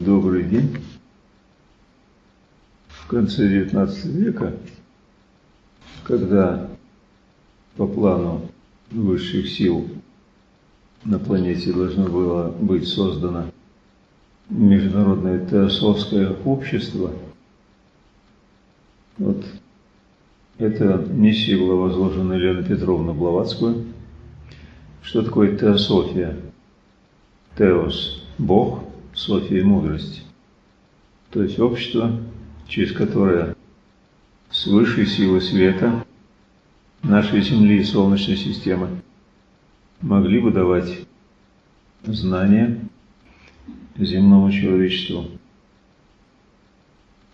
Добрый день. В конце XIX века, когда по плану высших сил на планете должно было быть создано Международное теософское общество, вот эта миссия была возложена Еленой Петровной Блаватскую. Что такое теософия? Теос – Бог, София – мудрость. То есть общество, через которое с высшей силы света нашей Земли и Солнечной системы могли бы давать знания земному человечеству.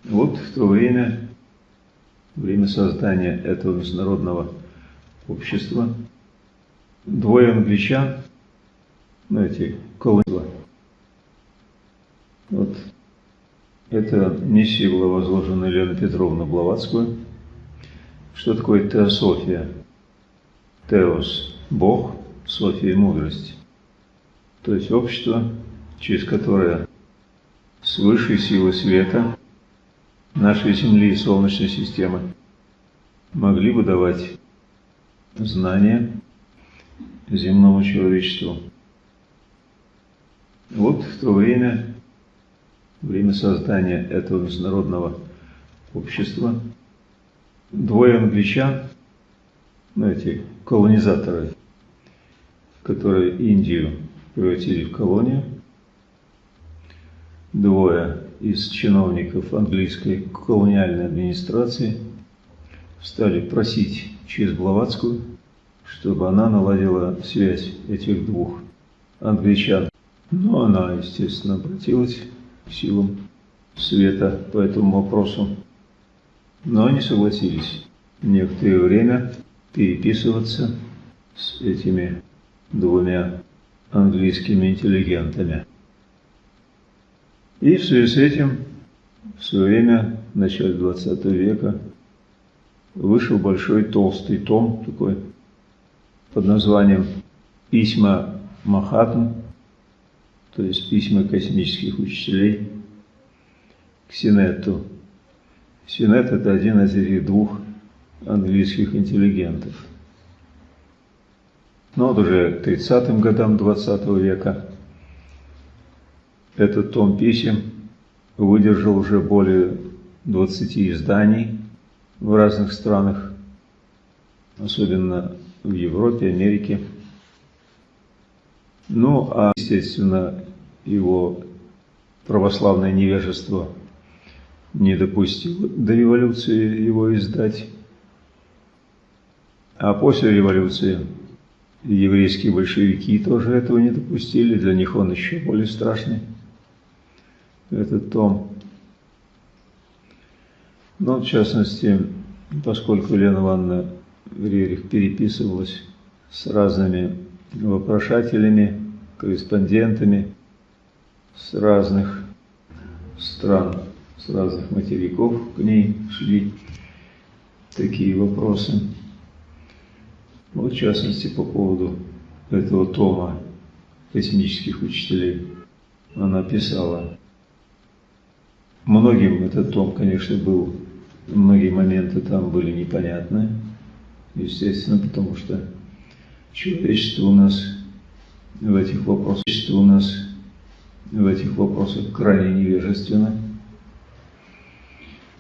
Вот в то время время создания этого международного общества двое англичан, ну эти колонизма, вот эта миссия была возложена Еленой Петровной Блаватскую. Что такое теософия? Теос – Бог, София – мудрость. То есть общество, через которое с высшей силы света нашей Земли и Солнечной системы могли бы давать знания земному человечеству. Вот в то время, время создания этого международного общества, двое англичан, ну эти колонизаторы, которые Индию превратили в колонию, двое из чиновников английской колониальной администрации стали просить через Блаватскую, чтобы она наладила связь этих двух англичан. Но она, естественно, обратилась силам света по этому вопросу. Но они согласились некоторое время переписываться с этими двумя английскими интеллигентами. И в связи с этим в свое время, в начале 20 века, вышел большой толстый том такой под названием «Письма Махатм», то есть письма космических учителей к Синету. Синет – это один из этих двух английских интеллигентов. Но вот уже к 30-м годам 20 века этот том писем выдержал уже более 20 изданий в разных странах, особенно в Европе, Америке. Ну, а, естественно, его православное невежество не допустило до революции его издать. А после революции еврейские большевики тоже этого не допустили, для них он еще более страшный этот том. Но, в частности, поскольку Елена Ивановна Рерих переписывалась с разными вопрошателями, корреспондентами с разных стран, с разных материков к ней шли такие вопросы. Вот, в частности, по поводу этого тома космических учителей она писала Многим этот том, конечно, был, многие моменты там были непонятны, естественно, потому что человечество у нас в этих вопросах, у нас в этих вопросах крайне невежественно.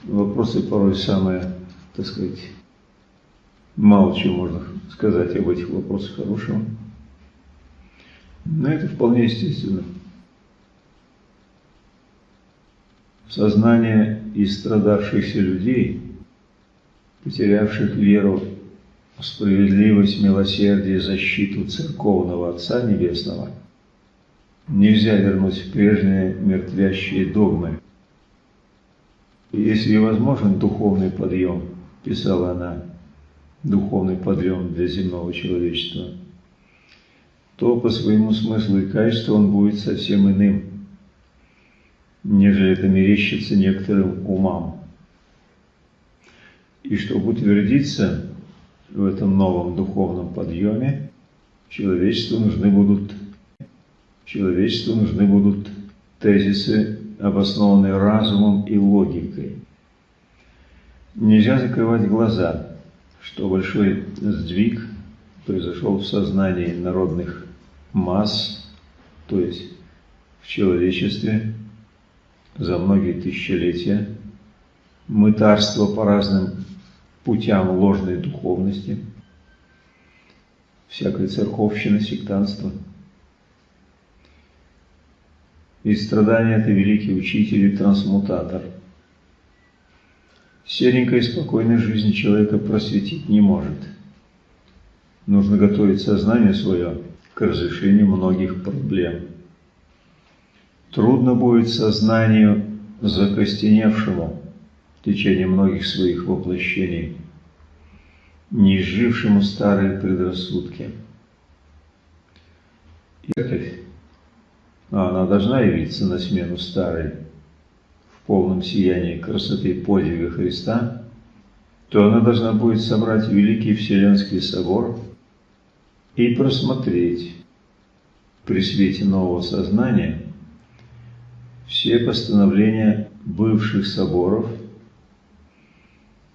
Вопросы порой самые, так сказать, мало чего можно сказать об этих вопросах хорошего. Но это вполне естественно. сознание истрадавшихся людей, потерявших веру в справедливость, милосердие, защиту церковного Отца Небесного, нельзя вернуть прежние мертвящие догмы. Если возможен духовный подъем, писала она, духовный подъем для земного человечества, то по своему смыслу и качеству он будет совсем иным – нежели это мерещится некоторым умам. И чтобы утвердиться в этом новом духовном подъеме, человечеству нужны будут, человечеству нужны будут тезисы, обоснованные разумом и логикой. Нельзя закрывать глаза, что большой сдвиг произошел в сознании народных масс, то есть в человечестве за многие тысячелетия, мытарство по разным путям ложной духовности, всякой церковщины, сектанства. И страдания – это великий учитель и трансмутатор. Серенькой и спокойной жизни человека просветить не может. Нужно готовить сознание свое к разрешению многих проблем. Трудно будет сознанию закостеневшему в течение многих своих воплощений, не изжившему старые предрассудки. Церковь, а она должна явиться на смену старой, в полном сиянии красоты подвига Христа, то она должна будет собрать Великий Вселенский Собор и просмотреть при свете нового сознания все постановления бывших соборов,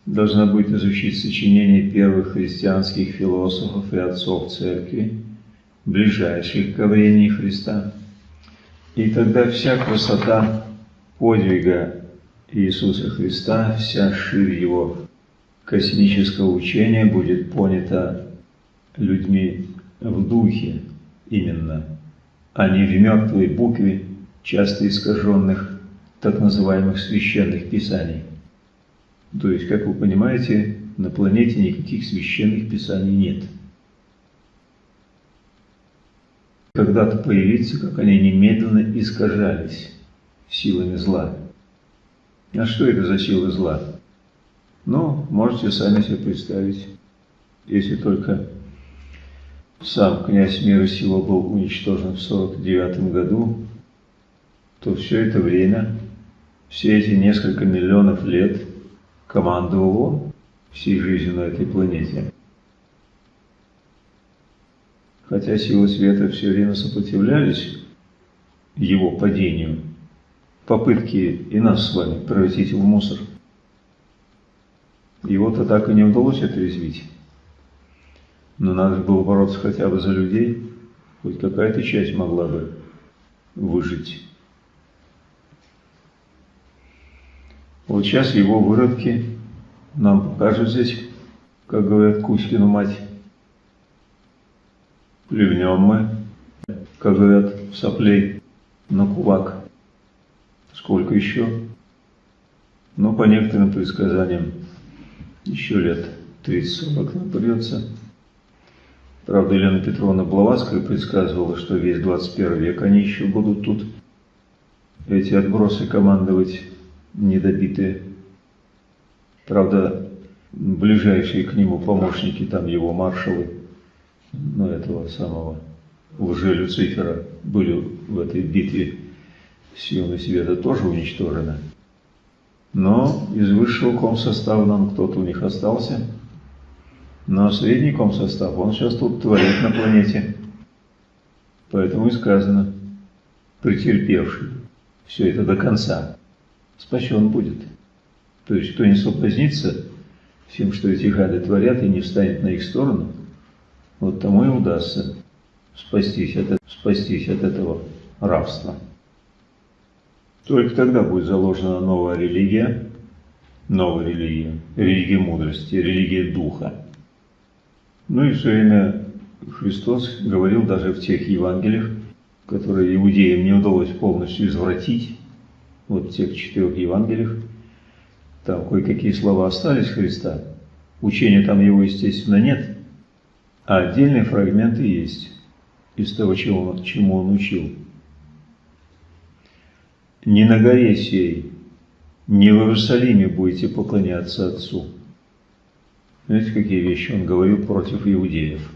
должна будет изучить сочинения первых христианских философов и отцов церкви, ближайших к времени Христа. И тогда вся красота подвига Иисуса Христа, вся ширь Его космического учения будет понята людьми в духе именно, а не в мертвой букве, часто искаженных так называемых священных писаний. То есть, как вы понимаете, на планете никаких священных писаний нет. Когда-то появиться, как они немедленно искажались силами зла. А что это за силы зла? Ну, можете сами себе представить, если только сам князь мира сила был уничтожен в 49 году, то все это время, все эти несколько миллионов лет командовал он всей жизнью на этой планете. Хотя силы света все время сопротивлялись его падению, попытки и нас с вами превратить в мусор. Его-то так и не удалось отрезвить. Но надо было бороться хотя бы за людей, хоть какая-то часть могла бы выжить. Вот сейчас его выродки нам покажут здесь, как говорят Кузькину мать. Плевнем мы, говорят, соплей на кулак. Сколько еще? Ну, по некоторым предсказаниям, еще лет 30-40 нам придется. Правда, Елена Петровна Блаватская предсказывала, что весь 21 век они еще будут тут, эти отбросы командовать недобитые. Правда, ближайшие к нему помощники, там его маршалы, ну, этого самого лже-Люцифера, были в этой битве силами света тоже уничтожены. Но из высшего комсостава нам кто-то у них остался – но средний комсостав, он сейчас тут творит на планете. Поэтому и сказано, претерпевший все это до конца, спасен будет. То есть, кто не соблазнится всем, что эти гады творят, и не встанет на их сторону, вот тому и удастся спастись от, спастись от этого рабства. Только тогда будет заложена новая религия, новая религия, религия мудрости, религия духа. Ну и все время Христос говорил даже в тех Евангелиях, которые иудеям не удалось полностью извратить, вот в тех четырех Евангелиях, там кое-какие слова остались Христа, учения там его, естественно, нет, а отдельные фрагменты есть из того, чему чему он учил. Не на горе сей, не в Иерусалиме будете поклоняться Отцу, Видите, какие вещи он говорил против иудеев.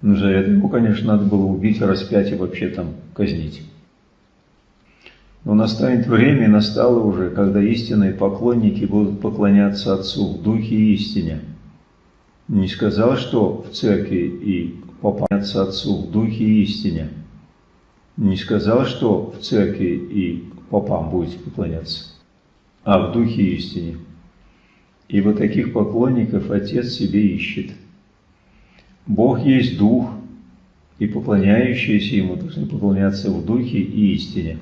Но за это ему, конечно, надо было убить, распять и вообще там казнить. Но настанет время, настало уже, когда истинные поклонники будут поклоняться Отцу в Духе и истине. Не сказал, что в церкви и поклоняться Отцу в Духе и истине, не сказал, что в церкви и попам будете поклоняться, а в духе истине. Ибо таких поклонников Отец себе ищет. Бог есть Дух, и поклоняющиеся Ему должны поклоняться в Духе и истине.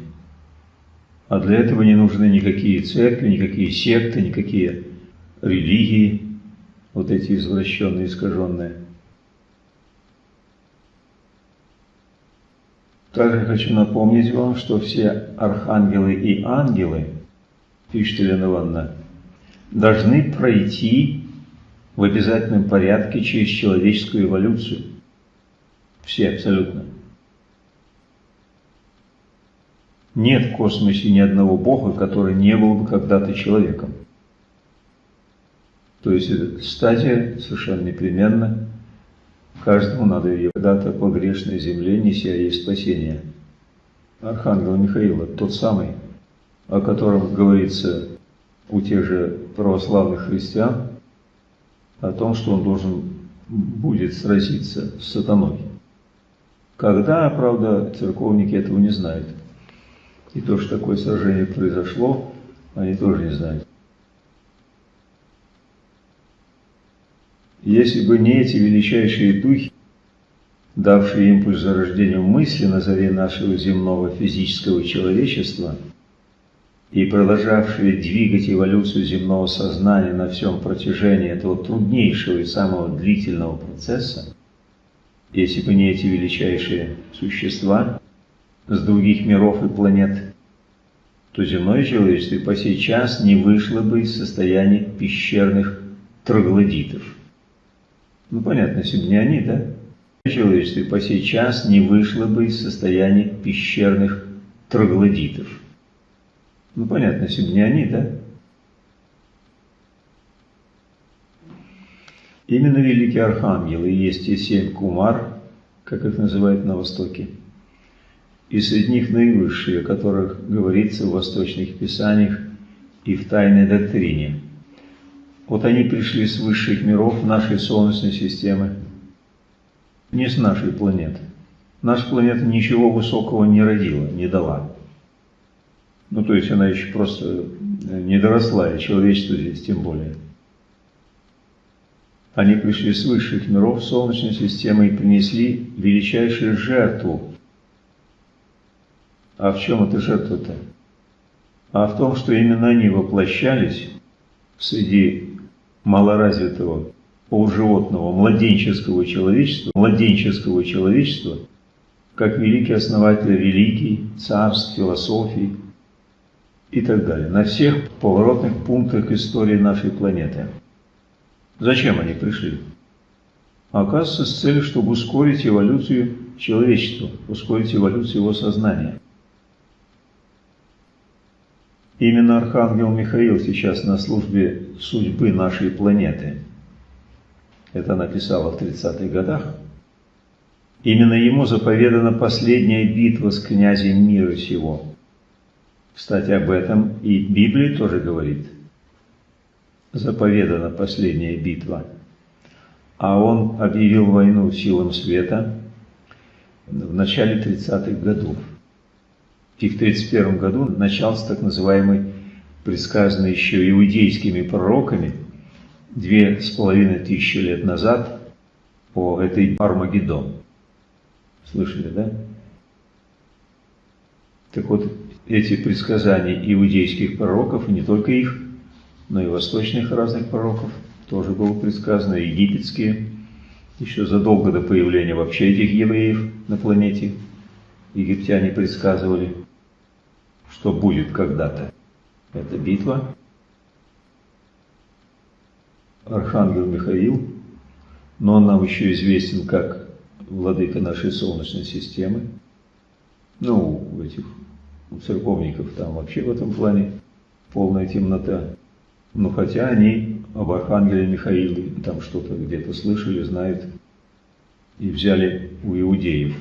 А для этого не нужны никакие церкви, никакие секты, никакие религии, вот эти извращенные, искаженные. Также хочу напомнить вам, что все архангелы и ангелы, пишет Елена Ивановна, должны пройти в обязательном порядке через человеческую эволюцию. Все абсолютно. Нет в космосе ни одного Бога, который не был бы когда-то человеком. То есть эта стадия совершенно непременно Каждому надо ее когда-то по грешной земле, неся ей спасение. Архангел Михаил – тот самый, о котором говорится у тех же православных христиан, о том, что он должен будет сразиться с сатаной. Когда, правда, церковники этого не знают. И то, что такое сражение произошло, они тоже не знают. Если бы не эти величайшие духи, давшие импульс зарождению мысли на заре нашего земного физического человечества и продолжавшие двигать эволюцию земного сознания на всем протяжении этого труднейшего и самого длительного процесса, если бы не эти величайшие существа с других миров и планет, то земное человечество по сей час не вышло бы из состояния пещерных троглодитов. Ну, понятно, бы не они, да? Человечество по сей час не вышло бы из состояния пещерных троглодитов. Ну, понятно, бы не они, да? Именно великие архангелы есть те семь кумар, как их называют на Востоке, и среди них наивысшие, о которых говорится в восточных писаниях и в тайной доктрине – вот они пришли с высших миров нашей Солнечной системы, не с нашей планеты. Наша планета ничего высокого не родила, не дала. Ну, то есть она еще просто не доросла, и человечество здесь тем более. Они пришли с высших миров Солнечной системы и принесли величайшую жертву. А в чем эта жертва-то? А в том, что именно они воплощались среди малоразвитого полуживотного младенческого человечества, младенческого человечества, как великий основатель религий, царств, философий и так далее, на всех поворотных пунктах истории нашей планеты. Зачем они пришли? Оказывается, с целью, чтобы ускорить эволюцию человечества, ускорить эволюцию его сознания. Именно Архангел Михаил сейчас на службе судьбы нашей планеты. Это написала в 30-х годах. Именно ему заповедана последняя битва с князем мира сего. Кстати, об этом и Библия тоже говорит. Заповедана последняя битва. А он объявил войну силам света в начале 30-х годов. И в 31 году начался так называемый, предсказанный еще иудейскими пророками, две с половиной тысячи лет назад по этой Армагеддон. Слышали, да? Так вот, эти предсказания иудейских пророков, и не только их, но и восточных разных пророков, тоже было предсказано, египетские, еще задолго до появления вообще этих евреев на планете, египтяне предсказывали что будет когда-то. Это битва. Архангел Михаил, но он нам еще известен как владыка нашей Солнечной системы. Ну, у этих у церковников там вообще в этом плане полная темнота. Но хотя они об Архангеле Михаиле там что-то где-то слышали, знают и взяли у иудеев.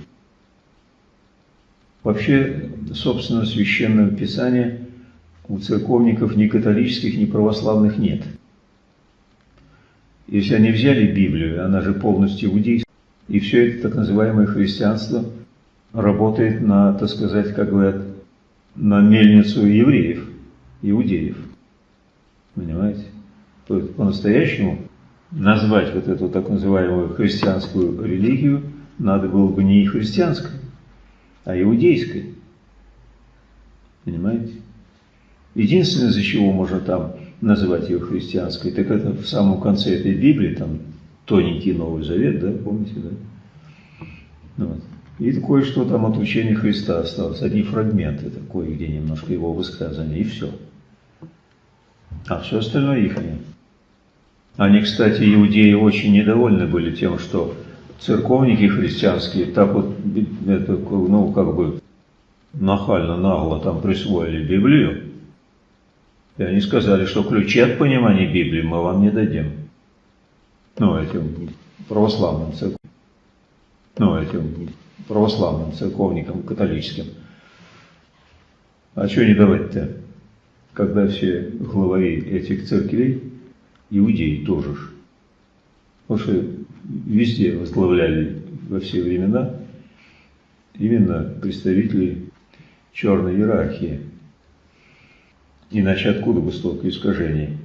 Вообще, собственно, священного писания у церковников ни католических, ни православных нет. Если они взяли Библию, она же полностью иудейская, и все это так называемое христианство, работает на, так сказать, как говорят, на мельницу евреев, иудеев. Понимаете? То есть по-настоящему назвать вот эту так называемую христианскую религию надо было бы не христианской, а иудейской. Понимаете? Единственное, из-за чего можно там называть ее христианской, так это в самом конце этой Библии, там тоненький Новый Завет, да, помните, да? Ну вот. И кое-что там от учения Христа осталось, одни фрагменты, такое, где немножко его высказания, и все. А все остальное их нет. Они, кстати, иудеи очень недовольны были тем, что церковники христианские так вот, это, ну, как бы нахально, нагло там присвоили Библию, и они сказали, что ключи от понимания Библии мы вам не дадим. Ну, этим православным церковным. Ну, этим православным церковникам, католическим. А что не давать-то, когда все главари этих церквей, иудеи тоже ж. Потому что везде возглавляли во все времена именно представители черной иерархии. Иначе откуда бы столько искажений?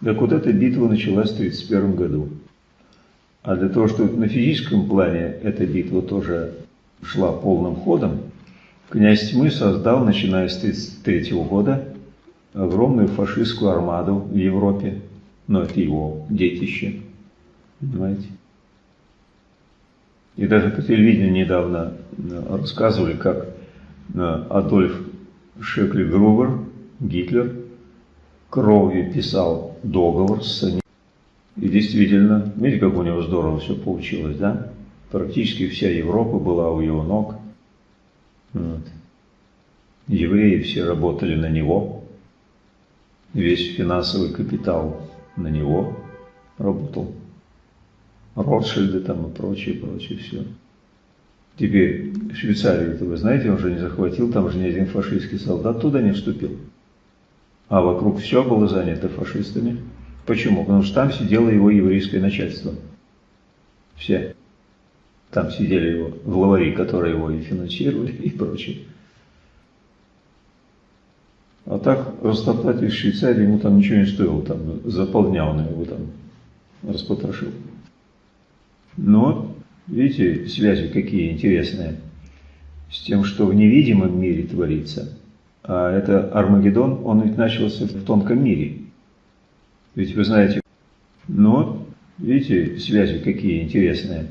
Так вот эта битва началась в 1931 году. А для того, чтобы на физическом плане эта битва тоже шла полным ходом, князь Тьмы создал, начиная с 1933 года, огромную фашистскую армаду в Европе. Но это его детище, понимаете? И даже по телевидению недавно э, рассказывали, как э, Адольф Шекли-Грубер, Гитлер, кровью писал договор с ним. И действительно, видите, как у него здорово все получилось, да? Практически вся Европа была у его ног. Вот. Евреи все работали на него. Весь финансовый капитал на него работал. Ротшильды там и прочее, прочее все. Теперь Швейцарию-то вы знаете, он же не захватил, там же ни один фашистский солдат туда не вступил. А вокруг все было занято фашистами. Почему? Потому что там сидело его еврейское начальство. Все. Там сидели его главари, которые его и финансировали, и прочее. А так растоптать из Швейцарии ему там ничего не стоило, там заполнял он его там распотрошил. Но, видите, связи какие интересные с тем, что в невидимом мире творится. А это Армагеддон, он ведь начался в тонком мире. Ведь вы знаете, но, видите, связи какие интересные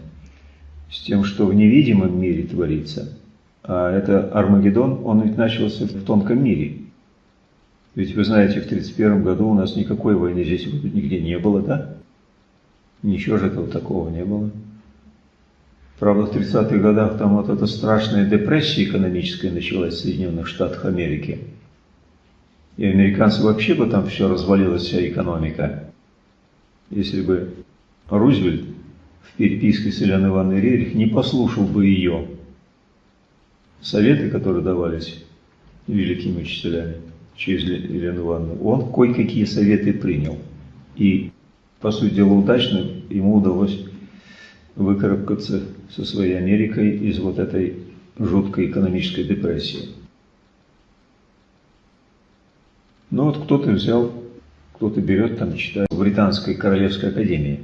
с тем, что в невидимом мире творится. А это Армагеддон, он ведь начался в тонком мире. Ведь вы знаете, в 1931 году у нас никакой войны здесь нигде не было, да? Ничего же этого такого не было. Правда, в 30-х годах там вот эта страшная депрессия экономическая началась в Соединенных Штатах Америки. И американцы вообще бы там все развалилась, вся экономика. Если бы Рузвельт в переписке с Еленой Ивановной Рерих не послушал бы ее советы, которые давались великими учителями через Елену Ивановну, он кое-какие советы принял. И по сути дела, удачно ему удалось выкарабкаться со своей Америкой из вот этой жуткой экономической депрессии. Ну вот кто-то взял, кто-то берет, там читает в Британской Королевской Академии,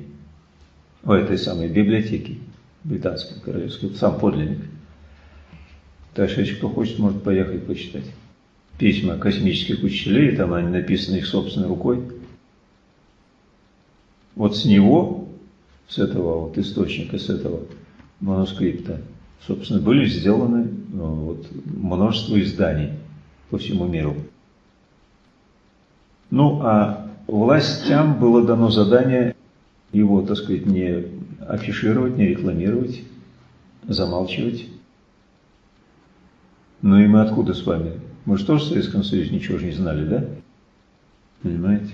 в этой самой библиотеке Британской Королевской, сам подлинник. Так кто хочет, может поехать почитать. Письма космических учителей, там они написаны их собственной рукой вот с него, с этого вот источника, с этого манускрипта, собственно, были сделаны ну, вот, множество изданий по всему миру. Ну, а властям было дано задание его, так сказать, не афишировать, не рекламировать, замалчивать. Ну и мы откуда с вами? Мы же тоже в Советском Союзе ничего же не знали, да? Понимаете?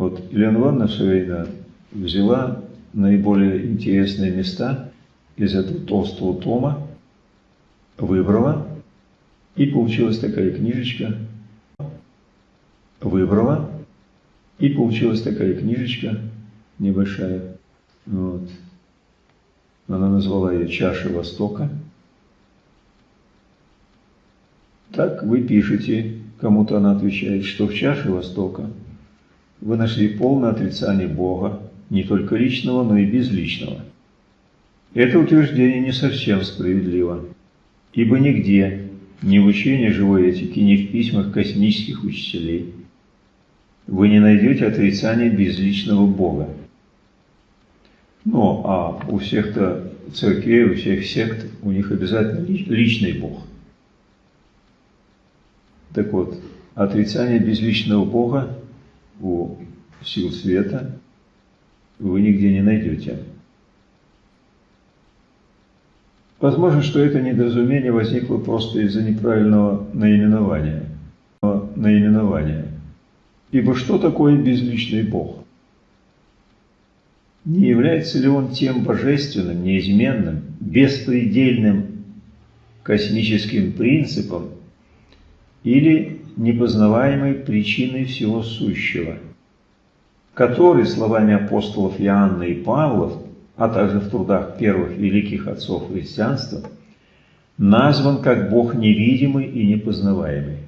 Вот Елена Ивановна взяла наиболее интересные места из этого толстого тома, выбрала, и получилась такая книжечка, выбрала, И получилась такая книжечка небольшая. Вот. Она назвала ее «Чаша Востока». Так вы пишете, кому-то она отвечает, что в чаше Востока вы нашли полное отрицание Бога, не только личного, но и безличного. Это утверждение не совсем справедливо, ибо нигде, ни в учении живой этики, ни в письмах космических учителей, вы не найдете отрицания безличного Бога. Ну, а у всех-то церквей, у всех сект, у них обязательно личный Бог. Так вот, отрицание безличного Бога у сил света вы нигде не найдете. Возможно, что это недоразумение возникло просто из-за неправильного наименования. наименования. Ибо что такое безличный Бог? Не является ли он тем божественным, неизменным, беспредельным космическим принципом или непознаваемой причиной всего сущего, который, словами апостолов Иоанна и Павлов, а также в трудах первых великих отцов христианства, назван как Бог невидимый и непознаваемый.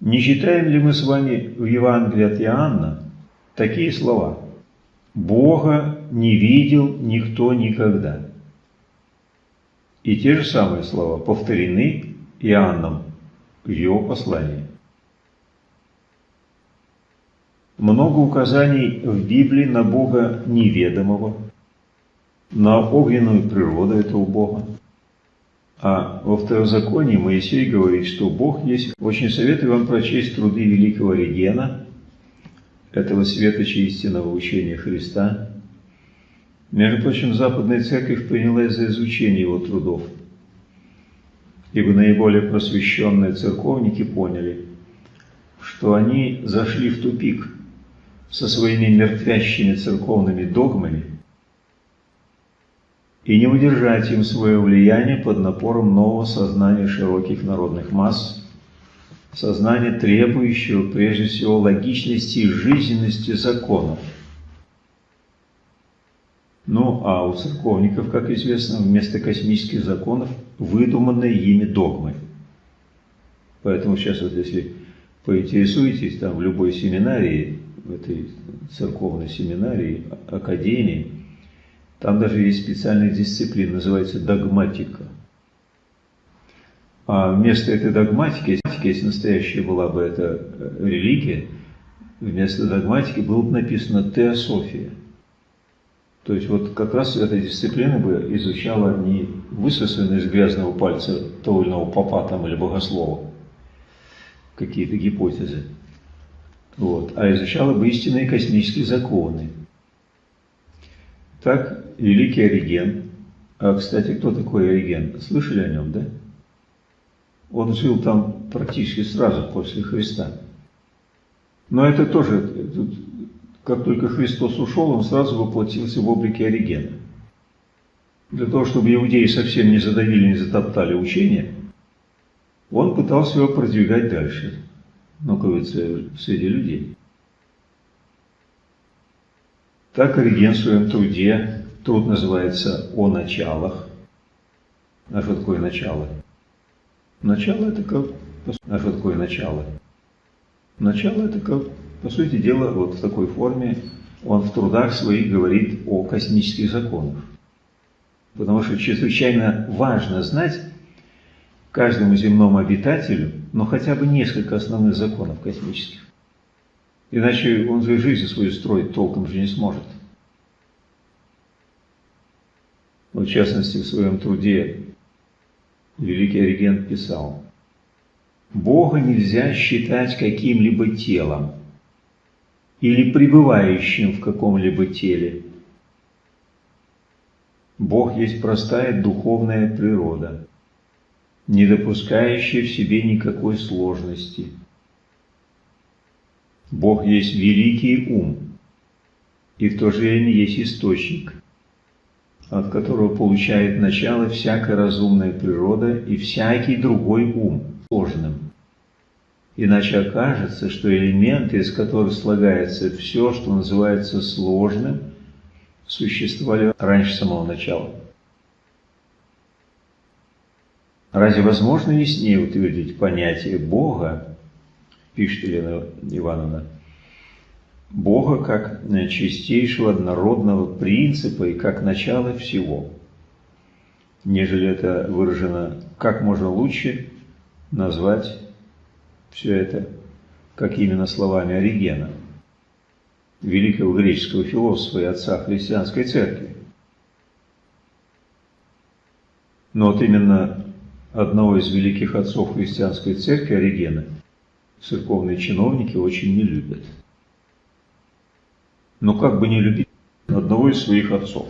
Не читаем ли мы с вами в Евангелии от Иоанна такие слова «Бога не видел никто никогда». И те же самые слова повторены Иоанном в его послании. много указаний в Библии на Бога неведомого, на огненную природу этого Бога. А во Второзаконии Моисей говорит, что Бог есть. Очень советую вам прочесть труды великого Регена, этого светоча истинного учения Христа. Между прочим, Западная Церковь принялась за изучение его трудов, ибо наиболее просвещенные церковники поняли, что они зашли в тупик – со своими мертвящими церковными догмами и не удержать им свое влияние под напором нового сознания широких народных масс, сознания, требующего прежде всего логичности и жизненности законов. Ну, а у церковников, как известно, вместо космических законов выдуманные ими догмы. Поэтому сейчас вот если поинтересуетесь там в любой семинарии, в этой церковной семинарии, академии, там даже есть специальная дисциплина, называется догматика. А вместо этой догматики, если настоящая была бы эта религия, вместо догматики было бы написано теософия. То есть вот как раз эта дисциплина бы изучала не высосанные из грязного пальца того или иного папа там или богослова какие-то гипотезы, вот, а изучала бы истинные космические законы. Так, великий Ориген, а, кстати, кто такой Ориген? Слышали о нем, да? Он жил там практически сразу после Христа. Но это тоже, как только Христос ушел, он сразу воплотился в облике Оригена. Для того, чтобы иудеи совсем не задавили, не затоптали учение, он пытался его продвигать дальше находится среди людей. Так Ориген в своем труде, труд называется «О началах». А что такое начало? Начало это как... А что такое начало? Начало это как, по сути дела, вот в такой форме он в трудах своих говорит о космических законах. Потому что чрезвычайно важно знать каждому земному обитателю но хотя бы несколько основных законов космических. Иначе он же жизнь свою строить толком же не сможет. В частности, в своем труде великий Ориген писал, «Бога нельзя считать каким-либо телом или пребывающим в каком-либо теле. Бог есть простая духовная природа, не допускающая в себе никакой сложности. Бог есть великий ум, и в то же время есть источник, от которого получает начало всякая разумная природа и всякий другой ум сложным. Иначе окажется, что элементы, из которых слагается все, что называется сложным, существовали раньше самого начала. Разве возможно яснее утвердить понятие Бога, пишет Елена Ивановна, Бога как чистейшего однородного принципа и как начало всего, нежели это выражено как можно лучше назвать все это, как именно словами Оригена, великого греческого философа и отца христианской церкви. Но вот именно одного из великих отцов христианской церкви, Оригена, церковные чиновники очень не любят – но как бы не любить одного из своих отцов.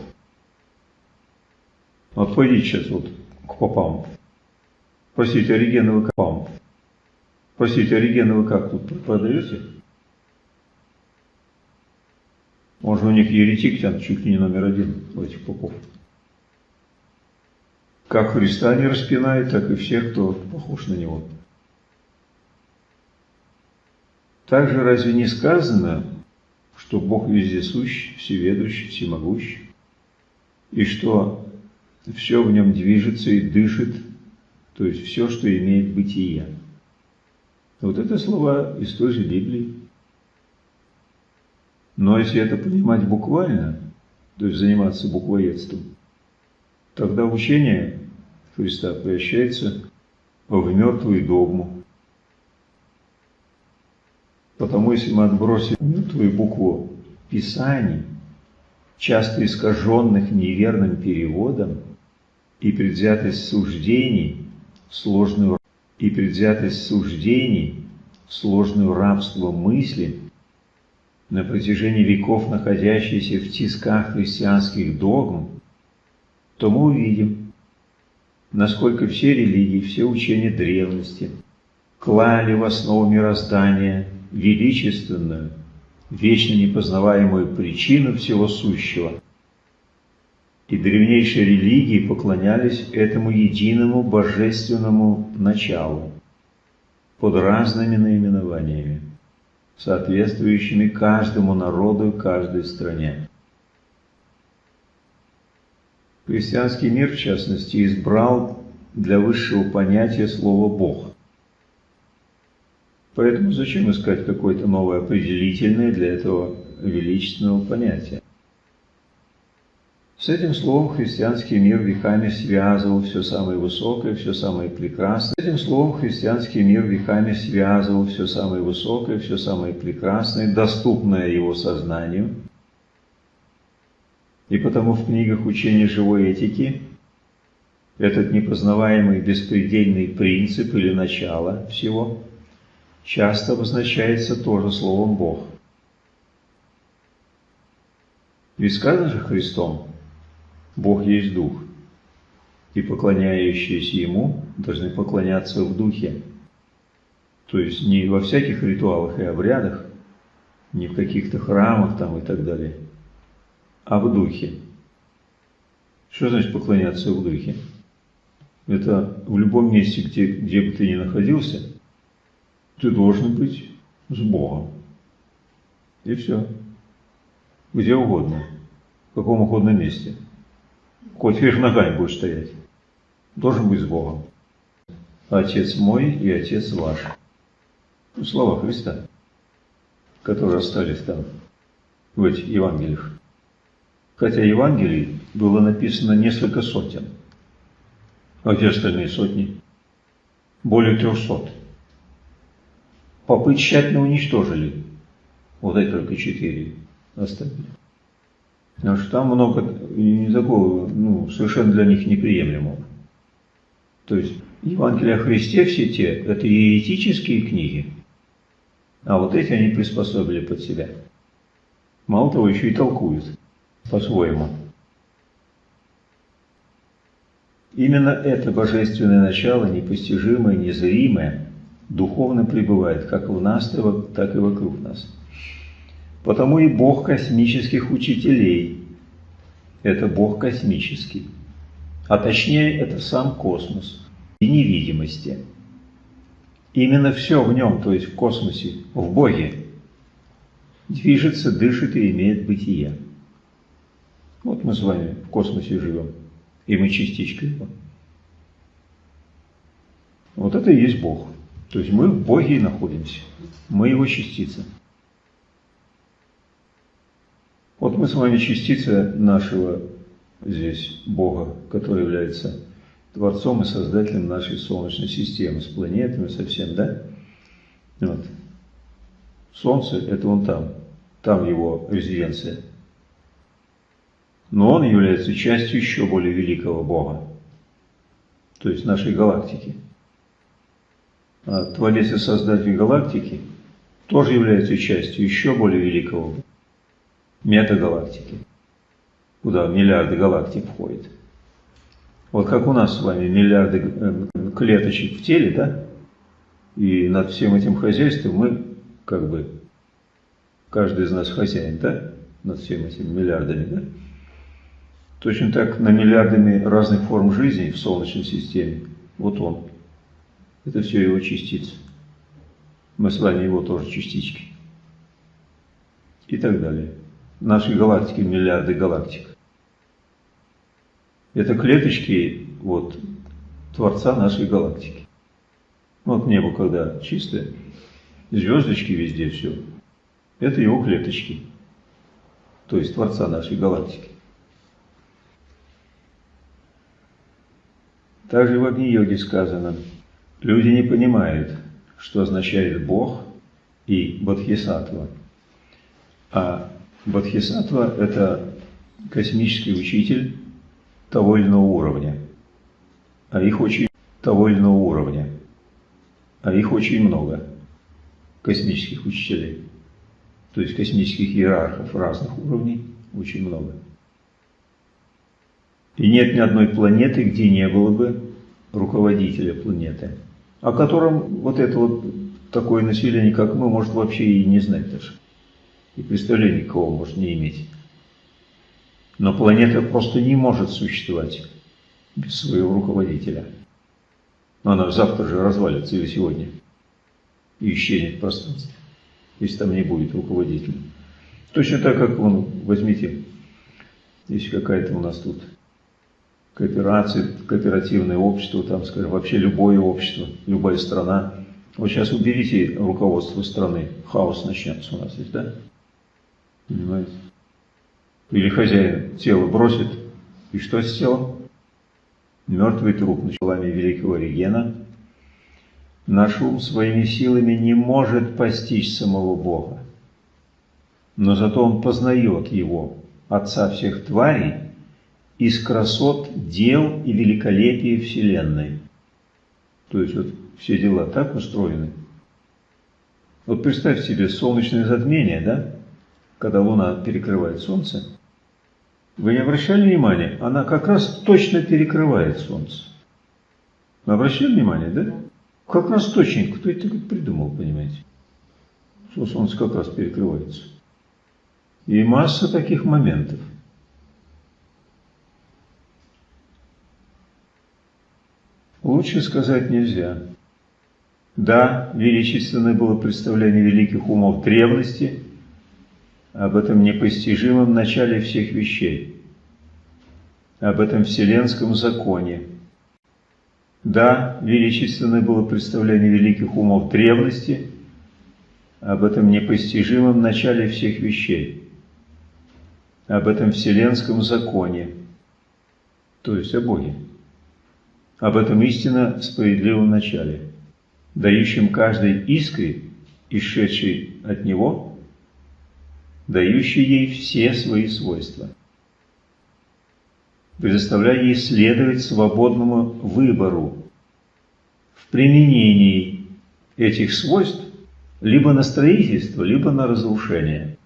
Вот пойдите сейчас вот к попам. Простите, Оригена вы как? Простите, Оригена вы как тут продаете? Может, у них еретик там чуть ли не номер один у этих попов. Как Христа не распинает, так и всех, кто похож на Него. Также разве не сказано, что Бог вездесущ, всеведущий, всемогущий, и что все в нем движется и дышит, то есть все, что имеет бытие. Вот это слова из той же Библии. Но если это понимать буквально, то есть заниматься буквоедством, тогда учение Христа превращается в мертвую догму, Потому если мы отбросим мертвую букву Писаний, часто искаженных неверным переводом, и предвзятость суждений, сложную и предвзятость суждений, сложную рабство мысли, на протяжении веков находящиеся в тисках христианских догм, то мы увидим, насколько все религии, все учения древности клали в основу мироздания величественную, вечно непознаваемую причину всего сущего. И древнейшие религии поклонялись этому единому божественному началу под разными наименованиями, соответствующими каждому народу и каждой стране. Христианский мир, в частности, избрал для высшего понятия слово «Бог». Поэтому зачем искать какое-то новое определительное для этого величественного понятия? С этим словом христианский мир веками связывал все самое высокое, все самое прекрасное. С этим словом христианский мир веками связывал все самое высокое, все самое прекрасное, доступное его сознанию. И потому в книгах учения живой этики этот непознаваемый беспредельный принцип или начало всего – часто обозначается тоже словом Бог. Ведь сказано же Христом, Бог есть Дух, и поклоняющиеся Ему должны поклоняться в Духе. То есть не во всяких ритуалах и обрядах, не в каких-то храмах там и так далее, а в Духе. Что значит поклоняться в Духе? Это в любом месте, где, где бы ты ни находился – ты должен быть с Богом. И все. Где угодно. В каком угодно месте. Хоть вверх ногами будешь стоять. Должен быть с Богом. Отец мой и Отец ваш. Ну, слова Христа, которые остались там, в этих Евангелиях. Хотя Евангелий было написано несколько сотен. А где остальные сотни? Более трехсот попы тщательно уничтожили. Вот эти только четыре оставили. Потому что там много не такого, ну, совершенно для них неприемлемого. То есть Евангелие о Христе все те, это еретические книги, а вот эти они приспособили под себя. Мало того, еще и толкуют по-своему. Именно это божественное начало, непостижимое, незримое, духовно пребывает как в нас, так и вокруг нас. Потому и Бог космических учителей – это Бог космический, а точнее это сам космос и невидимости. именно все в нем, то есть в космосе, в Боге, движется, дышит и имеет бытие. Вот мы с вами в космосе живем, и мы частичка его. Вот это и есть Бог. То есть мы в Боге и находимся. Мы его частица. Вот мы с вами частица нашего здесь Бога, который является Творцом и Создателем нашей Солнечной системы, с планетами, со всем, да? Вот. Солнце – это он там, там его резиденция. Но он является частью еще более великого Бога, то есть нашей галактики. А Творец и Создатель галактики тоже является частью еще более великого метагалактики, куда миллиарды галактик входят. Вот как у нас с вами миллиарды э, клеточек в теле, да? И над всем этим хозяйством мы, как бы, каждый из нас хозяин, да? Над всем этим миллиардами, да? Точно так на миллиардами разных форм жизни в Солнечной системе. Вот он. Это все его частицы. Мы с вами его тоже частички. И так далее. Нашей галактике миллиарды галактик. Это клеточки вот, Творца нашей галактики. Вот небо, когда чистое, звездочки везде, все. Это его клеточки, то есть Творца нашей галактики. Также в Агни-йоге сказано, люди не понимают, что означает Бог и Бодхисаттва. А Бодхисаттва – это космический учитель, того или иного уровня. А их очень того или иного уровня. А их очень много, космических учителей. То есть космических иерархов разных уровней очень много. И нет ни одной планеты, где не было бы руководителя планеты, о котором вот это вот такое население, как мы, может вообще и не знать даже. И представления никого может не иметь. Но планета просто не может существовать без своего руководителя. Но она завтра же развалится или сегодня. И исчезнет в пространстве, если там не будет руководителя. Точно так, как, вон, возьмите, есть какая-то у нас тут кооперация, кооперативное общество, там, скажем, вообще любое общество, любая страна. Вот сейчас уберите руководство страны, хаос начнется у нас здесь, да? Понимаете? Или хозяин тело бросит, и что с телом? Мертвый труп началами великого регена. Наш ум своими силами не может постичь самого Бога. Но зато он познает его, Отца всех тварей, из красот дел и великолепия Вселенной. То есть вот все дела так устроены. Вот представь себе солнечное затмение, да? Когда Луна перекрывает Солнце – вы не обращали внимания? Она как раз точно перекрывает Солнце. Вы обращали внимание, да? Как раз точно. Кто это придумал, понимаете? Что Солнце как раз перекрывается. И масса таких моментов. Лучше сказать нельзя. Да, величественное было представление великих умов древности – об этом непостижимом начале всех вещей, об этом вселенском законе. Да, величественное было представление великих умов древности, об этом непостижимом начале всех вещей, об этом вселенском законе, то есть о Боге, об этом истинно справедливом начале, дающем каждой искре, исшедшей от Него, дающий ей все свои свойства, предоставляя ей следовать свободному выбору в применении этих свойств либо на строительство, либо на разрушение.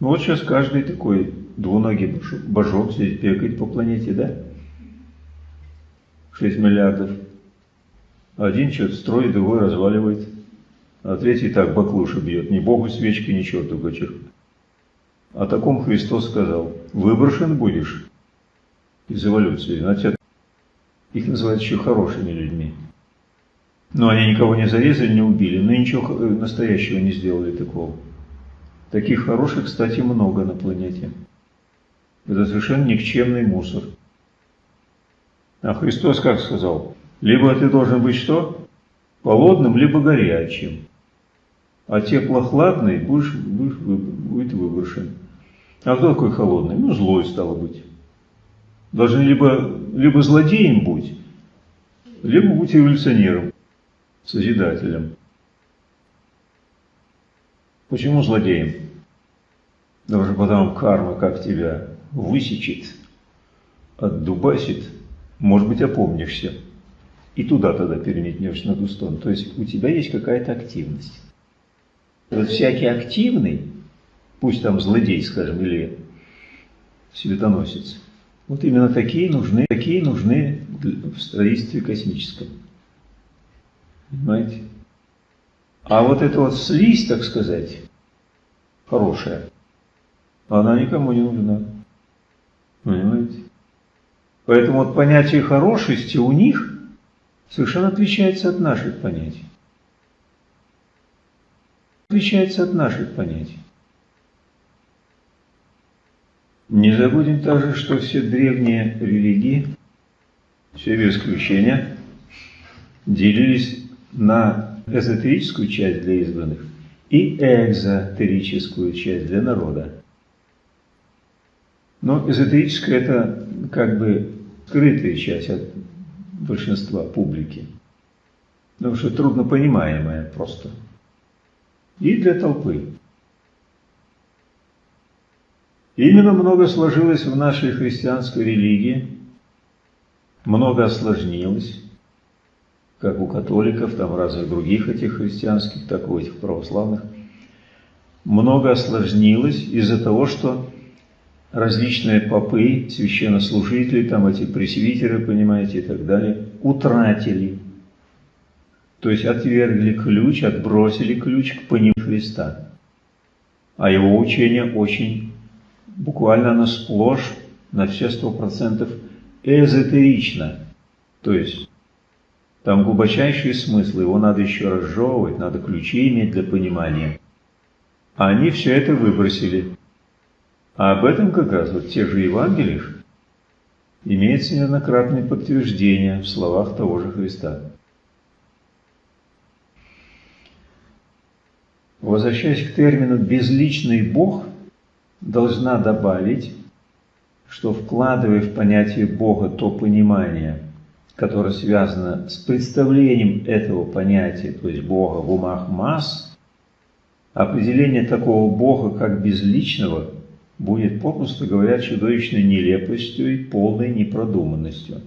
Ну вот сейчас каждый такой двуногий божок здесь бегает по планете, да? 6 миллиардов. Один что-то строит, другой разваливает а третий так баклуши бьет, ни богу свечки, ни черту гачер. О таком Христос сказал, выброшен будешь из эволюции. Значит, их называют еще хорошими людьми. Но они никого не зарезали, не убили, но ничего настоящего не сделали такого. Таких хороших, кстати, много на планете. Это совершенно никчемный мусор. А Христос как сказал? Либо ты должен быть что? Холодным, либо горячим. А теплохладный будешь, будешь, будет выброшен. А кто такой холодный? Ну, злой стало быть. Должен либо, либо злодеем быть, либо быть революционером, созидателем. Почему злодеем? Даже потом карма как тебя высечет, отдубасит, может быть, опомнишься. И туда тогда переметнешься на ту сторону. То есть у тебя есть какая-то активность. Вот всякий активный, пусть там злодей, скажем, или светоносец, вот именно такие нужны, такие нужны в строительстве космическом. Понимаете? А вот эта вот слизь, так сказать, хорошая, она никому не нужна. Понимаете? Поэтому вот понятие хорошести у них совершенно отличается от наших понятий. Отличается от наших понятий. Не забудем также, что все древние религии, все без исключения, делились на эзотерическую часть для избранных и экзотерическую часть для народа. Но эзотерическая – это как бы скрытая часть от большинства публики, потому что трудно понимаемая просто. И для толпы. Именно много сложилось в нашей христианской религии, много осложнилось, как у католиков, там разных других этих христианских, так и у этих православных. Много осложнилось из-за того, что различные попы, священнослужители, там эти пресвитеры, понимаете, и так далее, утратили. То есть отвергли ключ, отбросили ключ к пониманию Христа. А его учение очень, буквально оно сплошь, на все сто процентов эзотерично. То есть там глубочайший смысл, его надо еще разжевывать, надо ключи иметь для понимания. А они все это выбросили. А об этом как раз вот те же Евангелия имеется неоднократное подтверждение в словах того же Христа. Возвращаясь к термину «безличный Бог», должна добавить, что вкладывая в понятие Бога то понимание, которое связано с представлением этого понятия, то есть Бога в умах масс, определение такого Бога как безличного – будет, попросту говоря, чудовищной нелепостью и полной непродуманностью.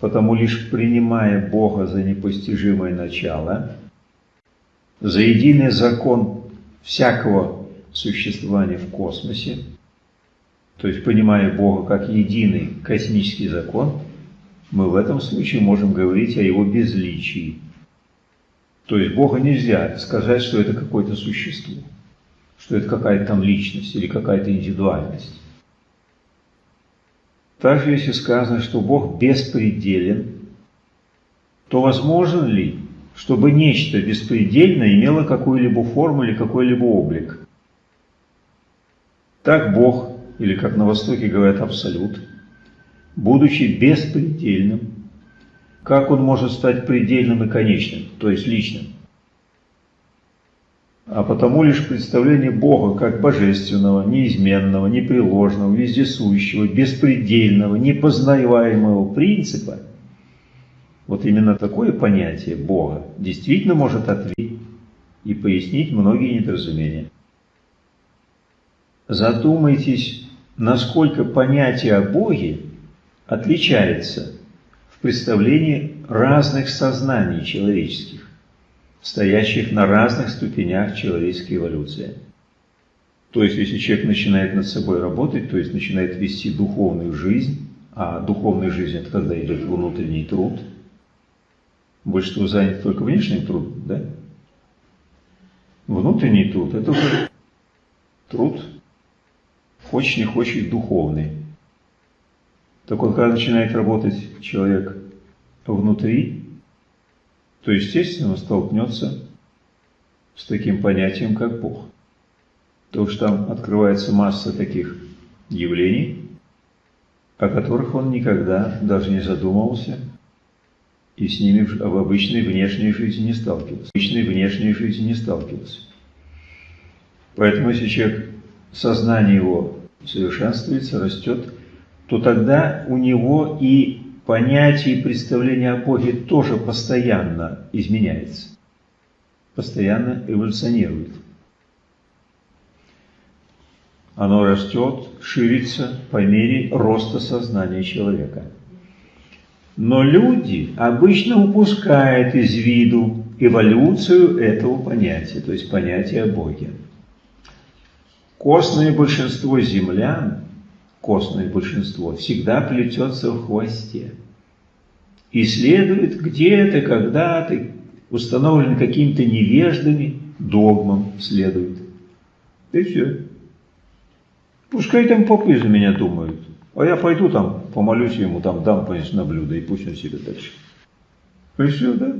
Потому лишь принимая Бога за непостижимое начало, за единый закон всякого существования в космосе, то есть понимая Бога как единый космический закон, мы в этом случае можем говорить о его безличии. То есть Бога нельзя сказать, что это какое-то существо что это какая-то там личность или какая-то индивидуальность. Также, если сказано, что Бог беспределен, то возможно ли, чтобы нечто беспредельное имело какую-либо форму или какой-либо облик? Так Бог, или как на Востоке говорят Абсолют, будучи беспредельным, как Он может стать предельным и конечным, то есть личным? а потому лишь представление Бога как божественного, неизменного, непреложного, вездесущего, беспредельного, непознаваемого принципа, вот именно такое понятие Бога действительно может ответить и пояснить многие недоразумения. Задумайтесь, насколько понятие о Боге отличается в представлении разных сознаний человеческих стоящих на разных ступенях человеческой эволюции. То есть, если человек начинает над собой работать, то есть начинает вести духовную жизнь, а духовная жизнь – это когда идет внутренний труд, большинство занято только внешним трудом, да? Внутренний труд – это уже труд, хочешь не хочешь, духовный. Так вот, когда начинает работать человек внутри, то, естественно, он столкнется с таким понятием, как Бог. То, что там открывается масса таких явлений, о которых он никогда даже не задумывался и с ними в обычной внешней жизни не сталкивался. В обычной внешней жизни не сталкивался. Поэтому если человек, сознание его совершенствуется, растет, то тогда у него и понятие и представление о Боге тоже постоянно изменяется, постоянно эволюционирует. Оно растет, ширится по мере роста сознания человека. Но люди обычно упускают из виду эволюцию этого понятия, то есть понятия о Боге. Костное большинство землян, костное большинство, всегда плетется в хвосте. Исследует где-то, когда-то, установлен какими-то невеждами, догмам следует. И все. Пускай там попы за меня думают. А я пойду там, помолюсь ему, там дам, конечно, на блюдо, и пусть он себе дальше. И все, да?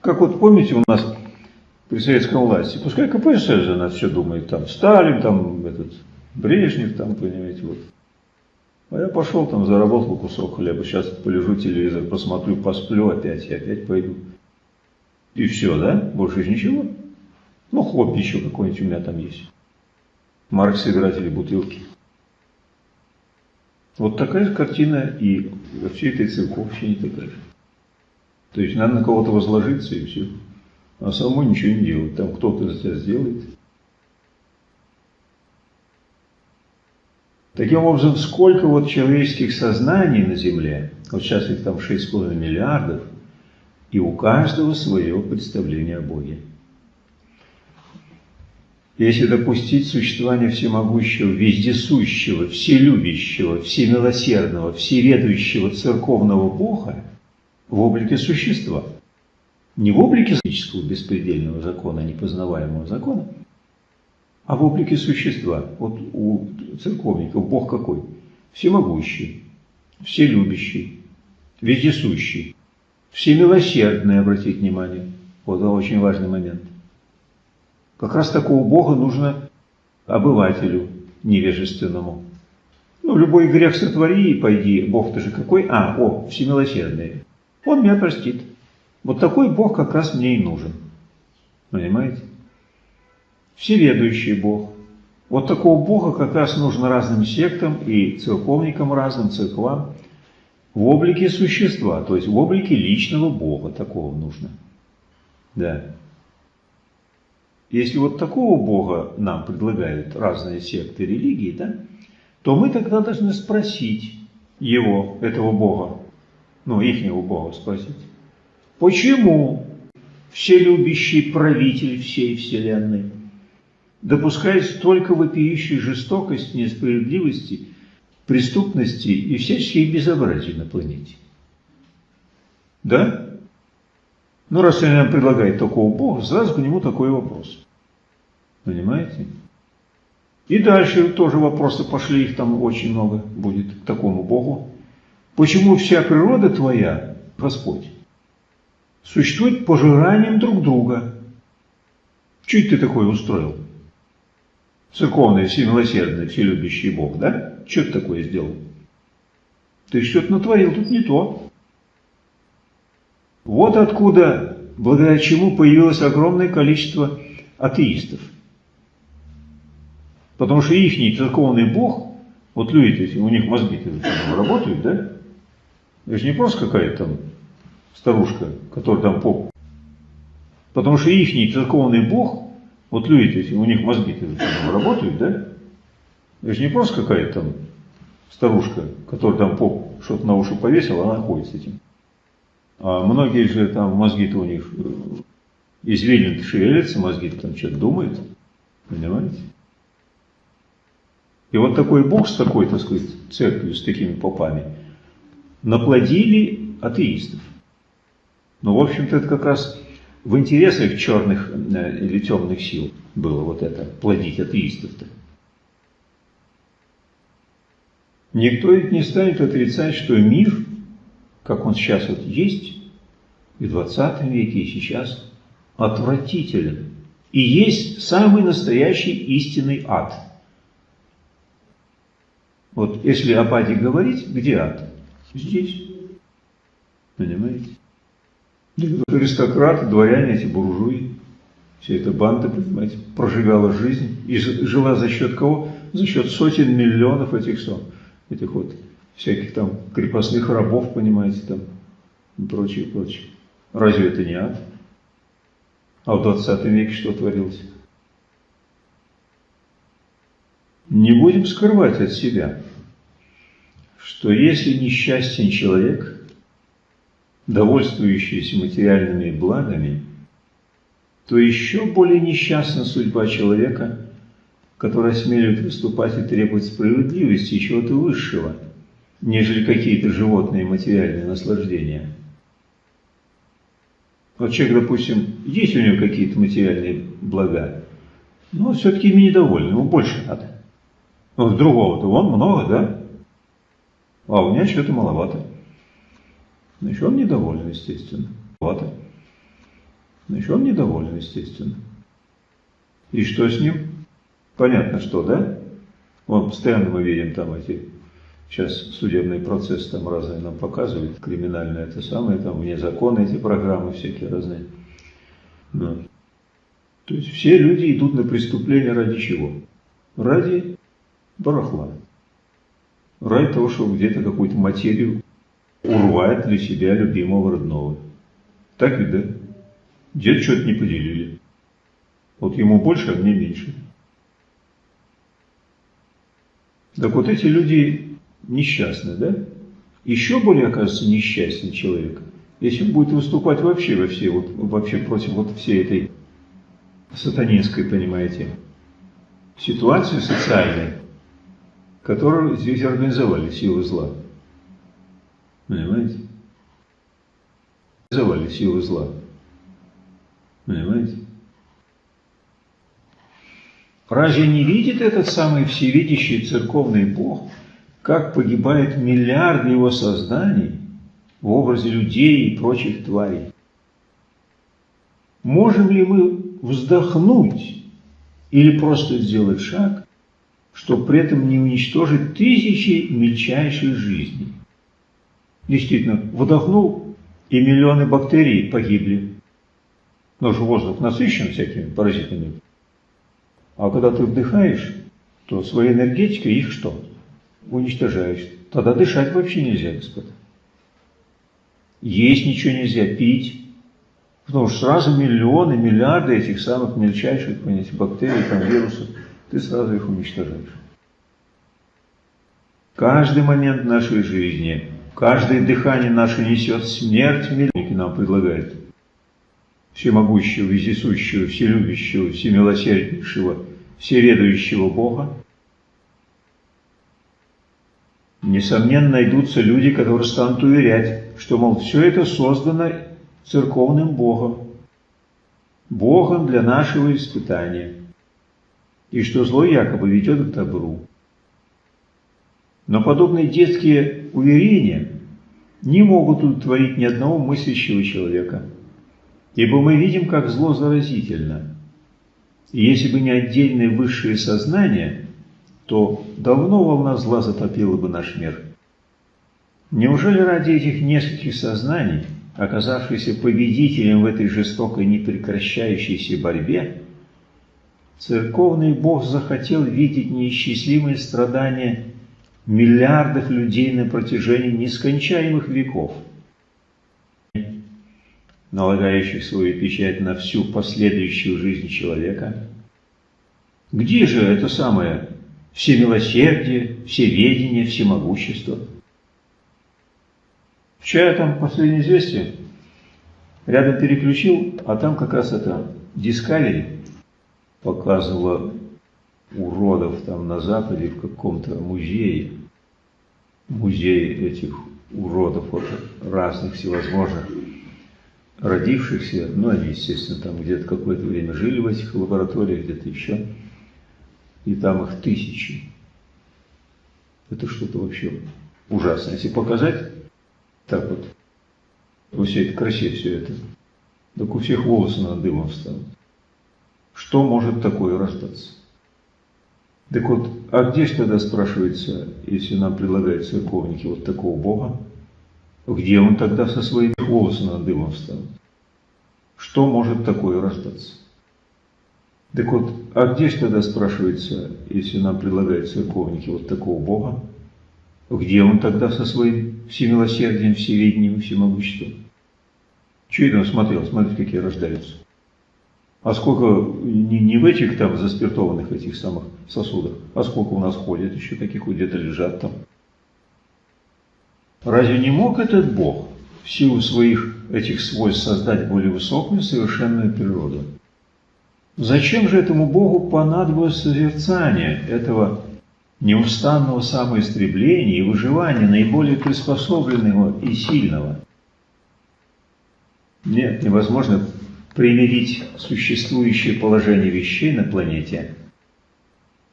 Как вот помните у нас при советской власти, пускай КПСС за нас все думает, там Сталин, там этот Брежнев, там, понимаете, вот. А я пошел там, заработал кусок хлеба, сейчас полежу телевизор, посмотрю, посплю опять, и опять пойду. И все, да? Больше ничего. Ну, хобби еще какой-нибудь у меня там есть. Маркс играть или бутылки. Вот такая же картина и во всей этой церковщине такая же. То есть надо на кого-то возложиться и все. А самому ничего не делать. Там кто-то за тебя сделает. Таким образом, сколько вот человеческих сознаний на Земле, вот сейчас их там 6,5 миллиардов, и у каждого свое представление о Боге. Если допустить существование всемогущего, вездесущего, вселюбящего, всемилосердного, всеведущего церковного Бога в облике существа, не в облике физического беспредельного закона, непознаваемого закона, а в облике существа. Вот у церковников Бог какой? Всемогущий, вселюбящий, вездесущий, всемилосердный, обратите внимание. Вот это очень важный момент. Как раз такого Бога нужно обывателю невежественному. Ну, любой грех сотвори и пойди, Бог-то же какой? А, о, всемилосердный. Он меня простит. Вот такой Бог как раз мне и нужен. Понимаете? Всеведущий Бог. Вот такого Бога как раз нужно разным сектам и церковникам разным, церквам, в облике существа, то есть в облике личного Бога такого нужно. Да. Если вот такого Бога нам предлагают разные секты религии, да, то мы тогда должны спросить его, этого Бога, ну, ихнего Бога спросить, почему вселюбящий правитель всей Вселенной допускает столько вопиющей жестокости, несправедливости, преступности и всяческих безобразий на планете? Да? Ну, раз он предлагает такого Бога, сразу к нему такой вопрос. Понимаете? И дальше тоже вопросы пошли, их там очень много будет к такому Богу. Почему вся природа твоя, Господь, существует пожиранием друг друга? Что ты такое устроил? Церковный, всемилосердный, вселюбящий Бог, да? Что ты такое сделал? Ты что-то натворил, тут не то. Вот откуда, благодаря чему появилось огромное количество атеистов. Потому что их церковный бог, вот люди, у них мозги работают, да? Это же не просто какая-то там старушка, которая там поп. Потому что их церковный бог, вот люди, у них мозги работают, да? Это же не просто какая-то там старушка, которая там поп что-то на уши повесила, она ходит с этим. А многие же там мозги-то у них э, извилин шевелятся, мозги-то там что-то думают. Понимаете? И вот такой Бог с такой, так сказать, церковью, с такими попами, наплодили атеистов. Но, в общем-то, это как раз в интересах черных э, или темных сил было вот это, плодить атеистов-то. Никто ведь не станет отрицать, что мир, как он сейчас вот есть, и в 20 веке, и сейчас отвратителен. И есть самый настоящий истинный ад. Вот если о аде говорить, где ад? Здесь. Понимаете? Аристократы, дворяне, эти буржуи, вся эта банда, понимаете, прожигала жизнь. И жила за счет кого? За счет сотен миллионов этих, этих вот всяких там крепостных рабов, понимаете, там и прочее, прочее. Разве это не ад? А в 20 веке что творилось? Не будем скрывать от себя, что если несчастен человек, довольствующийся материальными благами, то еще более несчастна судьба человека, который осмеливает выступать и требовать справедливости и чего-то высшего, нежели какие-то животные материальные наслаждения. Вот человек, допустим, есть у него какие-то материальные блага, но все-таки ими недоволен, ему больше надо. Вот другого-то вон много, да? А у меня что-то маловато. Значит, он недоволен, естественно. Маловато. Значит, он недоволен, естественно. И что с ним? Понятно, что, да? Вот постоянно мы видим там эти Сейчас судебный процесс там разные нам показывают, криминальное это самое, там вне закона эти программы всякие разные. Да. То есть все люди идут на преступление ради чего? Ради барахла. Ради того, чтобы где-то какую-то материю урвать для себя любимого родного. Так ведь, да? Дед что-то не поделили. Вот ему больше, а мне меньше. Так вот эти люди несчастный, да? Еще более, оказывается, несчастный человек, если он будет выступать вообще во всей, вот, вообще против вот всей этой сатанинской, понимаете, ситуации социальной, которую здесь организовали силы зла. Понимаете? Организовали силы зла. Понимаете? Разве не видит этот самый всевидящий церковный Бог, как погибают миллиарды его созданий в образе людей и прочих тварей. Можем ли мы вздохнуть или просто сделать шаг, чтобы при этом не уничтожить тысячи мельчайших жизней? Действительно, вдохнул, и миллионы бактерий погибли. Но же воздух насыщен всякими паразитами. А когда ты вдыхаешь, то своей энергетикой их что? Уничтожаешь. Тогда дышать вообще нельзя, господа. Есть ничего нельзя, пить. Потому что сразу миллионы, миллиарды этих самых мельчайших понимаете, бактерий, там, вирусов, ты сразу их уничтожаешь. Каждый момент нашей жизни, каждое дыхание наше несет смерть, миллионники нам предлагают. Всемогущего, вездесущего, вселюбящего, всемилосерднейшего, всеведущего Бога, Несомненно, найдутся люди, которые станут уверять, что, мол, все это создано церковным Богом, Богом для нашего испытания, и что зло якобы ведет к добру. Но подобные детские уверения не могут удовлетворить ни одного мыслящего человека, ибо мы видим, как зло заразительно. И если бы не отдельное высшее сознание – то давно волна зла затопила бы наш мир. Неужели ради этих нескольких сознаний, оказавшихся победителем в этой жестокой непрекращающейся борьбе, церковный Бог захотел видеть неисчислимые страдания миллиардов людей на протяжении нескончаемых веков, налагающих свою печать на всю последующую жизнь человека? Где же это самое всемилосердие, всеведение, всемогущество. Вчера там последнее известие, рядом переключил, а там как раз это Discovery показывала уродов там на Западе в каком-то музее, музей этих уродов вот, разных всевозможных родившихся, ну они, естественно, там где-то какое-то время жили в этих лабораториях, где-то еще и там их тысячи. Это что-то вообще ужасное. Если показать так вот во всей этой красе все это, так у всех волосы над дымом встанут. Что может такое рождаться? Так вот, а где же тогда спрашивается, если нам предлагают церковники вот такого Бога, где он тогда со своими волосами над дымом встанет? Что может такое рождаться? Так вот, а где же тогда спрашивается, если нам предлагают церковники вот такого Бога, где он тогда со своим всемилосердием, всеведением, всемогуществом? Чего это он смотрел? Смотрите, какие рождаются. А сколько не, не в этих там заспиртованных этих самых сосудах, а сколько у нас ходит еще таких, где-то лежат там. Разве не мог этот Бог в силу своих этих свойств создать более высокую совершенную природу? Зачем же этому Богу понадобилось созерцание этого неустанного самоистребления и выживания наиболее приспособленного и сильного? Нет, невозможно примирить существующее положение вещей на планете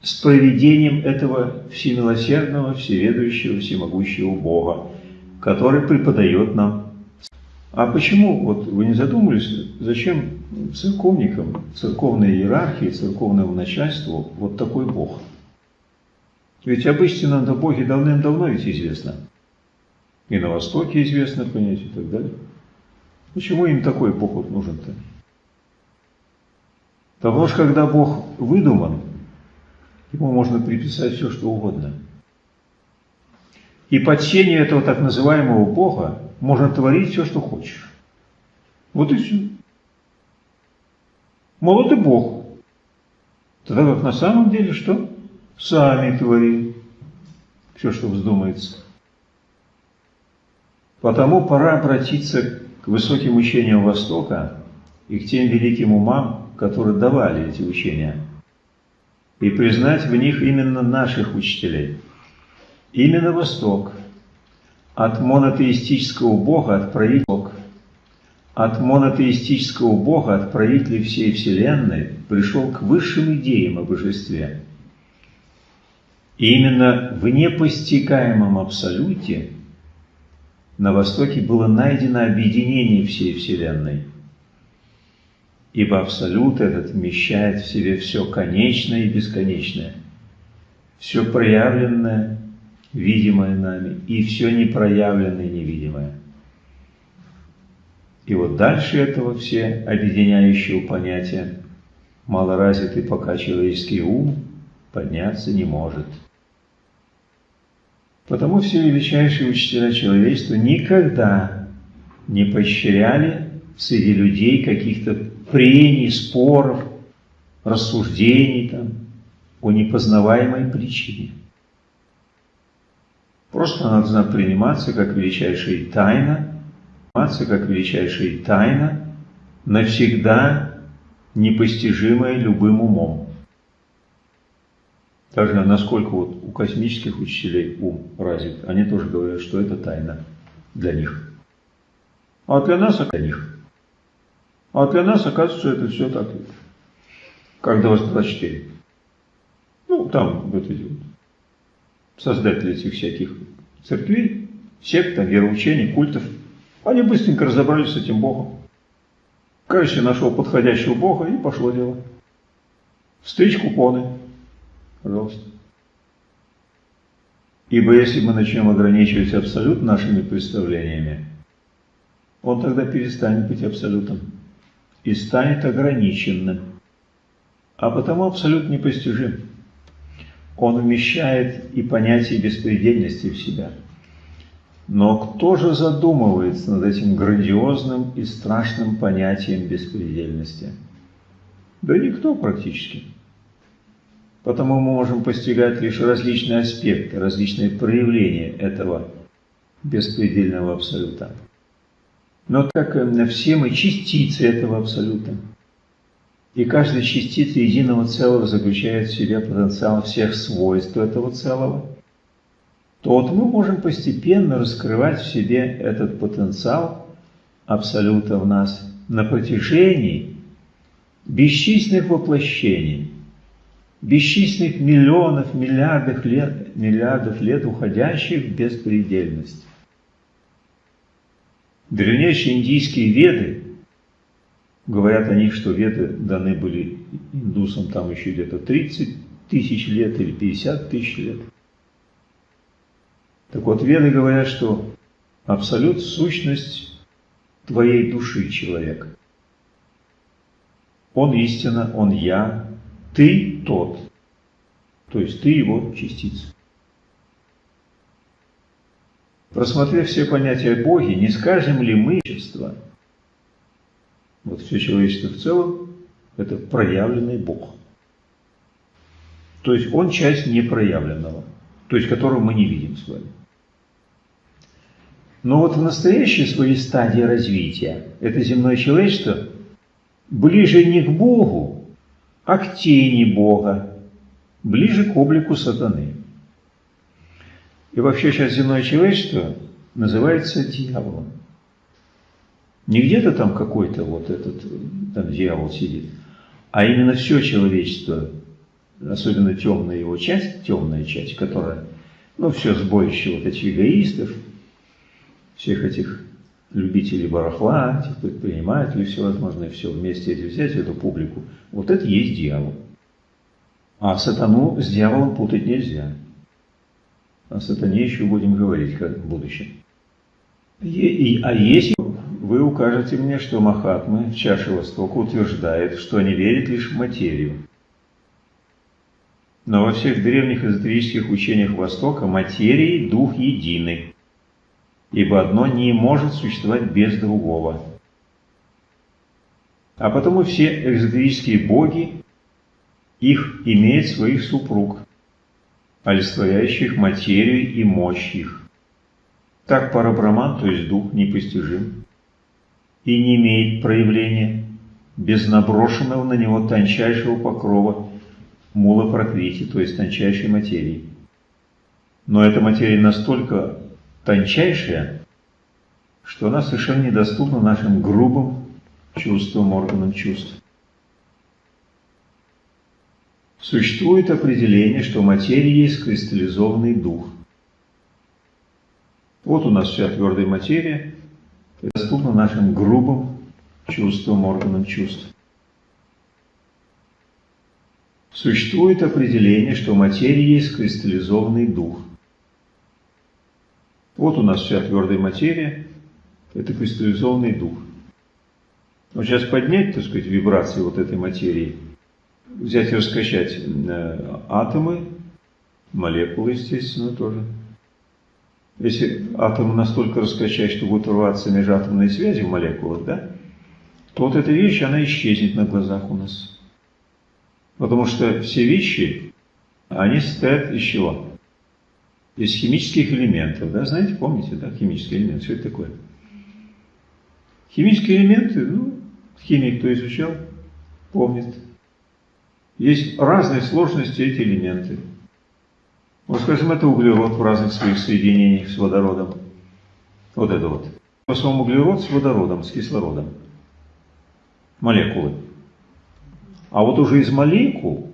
с проведением этого всемилосердного, всеведущего, всемогущего Бога, который преподает нам. А почему, вот вы не задумывались, зачем церковникам, церковной иерархии, церковному начальству вот такой Бог? Ведь об истинном Боге давным-давно ведь известно. И на Востоке известно понятие и так далее. Почему им такой Бог вот нужен-то? Потому что когда Бог выдуман, ему можно приписать все, что угодно. И под сенью этого так называемого Бога можно творить все, что хочешь. Вот и все. Мол, это Бог. Тогда как на самом деле что? Сами твори все, что вздумается. Потому пора обратиться к высоким учениям Востока и к тем великим умам, которые давали эти учения, и признать в них именно наших учителей. Именно Восток от монотеистического Бога отправитель от монотеистического Бога, от правителей всей Вселенной, пришел к высшим идеям о божестве. И именно в непостигаемом абсолюте на Востоке было найдено объединение всей Вселенной – ибо Абсолют этот вмещает в себе все конечное и бесконечное, все проявленное, видимое нами, и все непроявленное невидимое. И вот дальше этого все объединяющего понятия малоразвитый пока человеческий ум подняться не может. Потому все величайшие учителя человечества никогда не поощряли среди людей каких-то прений, споров, рассуждений там, о непознаваемой причине. Просто она должна приниматься как величайшая тайна, приниматься как величайшая тайна, навсегда непостижимая любым умом. Также насколько вот у космических учителей ум развит, они тоже говорят, что это тайна для них. А для нас, а для них – а для нас, оказывается, это все так, как 24. Ну, там вот эти создатели этих всяких церквей, сект, вероучений, культов, они быстренько разобрались с этим Богом. Каждый нашел подходящего Бога и пошло дело. Встреч купоны. Пожалуйста. Ибо если мы начнем ограничивать абсолют нашими представлениями, он тогда перестанет быть абсолютом и станет ограниченным, а потому абсолютно непостижим. Он вмещает и понятие беспредельности в себя. Но кто же задумывается над этим грандиозным и страшным понятием беспредельности? Да никто практически. Потому мы можем постигать лишь различные аспекты, различные проявления этого беспредельного абсолюта. Но так э, все мы частицы этого Абсолюта. И каждая частица единого целого заключает в себе потенциал всех свойств этого целого, то вот мы можем постепенно раскрывать в себе этот потенциал Абсолюта в нас на протяжении бесчисленных воплощений, бесчисленных миллионов, миллиардов лет, миллиардов лет уходящих в беспредельность. Древнейшие индийские веды, говорят о них, что веды даны были индусам там еще где-то 30 тысяч лет или 50 тысяч лет. Так вот, веды говорят, что абсолют – сущность твоей души человека. Он истина, он я, ты тот. То есть ты его частица. Просмотрев все понятия о Боге, не скажем ли мы, вот все человечество в целом, это проявленный Бог. То есть он часть непроявленного, то есть которого мы не видим с вами. Но вот в настоящей своей стадии развития это земное человечество ближе не к Богу, а к тени Бога, ближе к облику сатаны. И вообще сейчас земное человечество называется дьяволом. Не где-то там какой-то вот этот там дьявол сидит, а именно все человечество, особенно темная его часть, темная часть, которая, ну, все сборище вот этих эгоистов, всех этих любителей барахла, этих предпринимателей всевозможные, все вместе эти взять, эту публику, вот это есть дьявол. А сатану с дьяволом путать нельзя. О сатане еще будем говорить как в будущем. И, и, а если вы укажете мне, что Махатмы чаше Востока утверждает, что они верят лишь в материю. Но во всех древних эзотерических учениях Востока материя и дух едины, ибо одно не может существовать без другого. А потому все эзотерические боги, их имеют своих супруг, олицетворяющих материю и мощь их. Так парабраман, то есть дух, непостижим и не имеет проявления без наброшенного на него тончайшего покрова мула прокрити, то есть тончайшей материи. Но эта материя настолько тончайшая, что она совершенно недоступна нашим грубым чувствам, органам чувств. Существует определение, что материя есть кристаллизованный дух. Вот у нас вся твердая материя, доступна нашим грубым чувствам, органам чувств. Существует определение, что материя есть кристаллизованный дух. Вот у нас вся твердая материя, это кристаллизованный дух. Вот сейчас поднять, так сказать, вибрации вот этой материи – взять и раскачать э, атомы, молекулы, естественно, тоже. Если атомы настолько раскачать, что будут рваться межатомные связи в молекулах, да, то вот эта вещь, она исчезнет на глазах у нас. Потому что все вещи, они состоят из чего? Из химических элементов, да, знаете, помните, да, химические элементы, что это такое? Химические элементы, ну, химик, кто изучал, помнит. Есть разные сложности эти элементы. Вот, скажем, это углерод в разных своих соединениях с водородом. Вот это вот. В основном углерод с водородом, с кислородом. Молекулы. А вот уже из молекул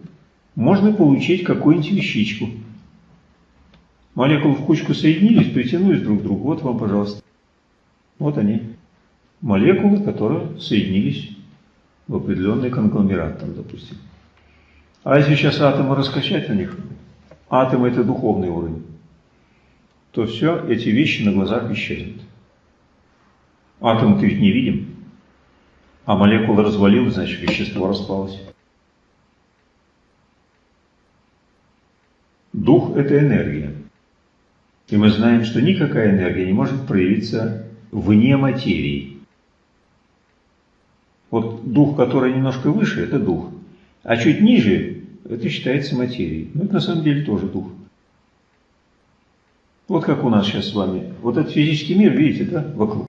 можно получить какую-нибудь вещичку. Молекулы в кучку соединились, притянулись друг к другу. Вот вам, пожалуйста. Вот они. Молекулы, которые соединились в определенный конгломерат, там, допустим. А если сейчас атомы раскачать на них, атомы это духовный уровень, то все, эти вещи на глазах исчезнут. Атом ты ведь не видим, а молекула развалилась, значит вещество распалось. Дух – это энергия. И мы знаем, что никакая энергия не может проявиться вне материи. Вот дух, который немножко выше, это дух. А чуть ниже это считается материей. Но это на самом деле тоже дух. Вот как у нас сейчас с вами. Вот этот физический мир, видите, да, вокруг.